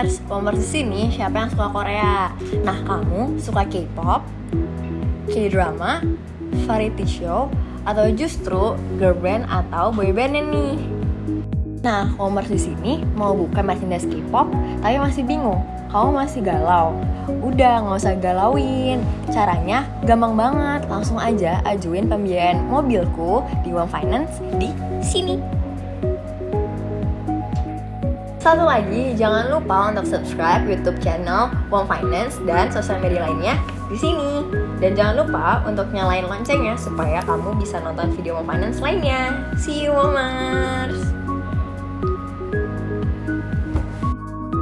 Womers di sini siapa yang suka Korea? Nah, kamu suka K-pop, K-drama, variety show, atau justru girl band atau boy band nih? Nah, Womers di sini mau buka merchandise K-pop, tapi masih bingung. Kamu masih galau? Udah, nggak usah galauin. Caranya gampang banget. Langsung aja ajuin pembiayaan mobilku di One Finance di sini. Satu lagi, jangan lupa untuk subscribe YouTube channel One Finance dan sosial media lainnya di sini. Dan jangan lupa untuk nyalain loncengnya supaya kamu bisa nonton video One Finance lainnya. See you, Momers!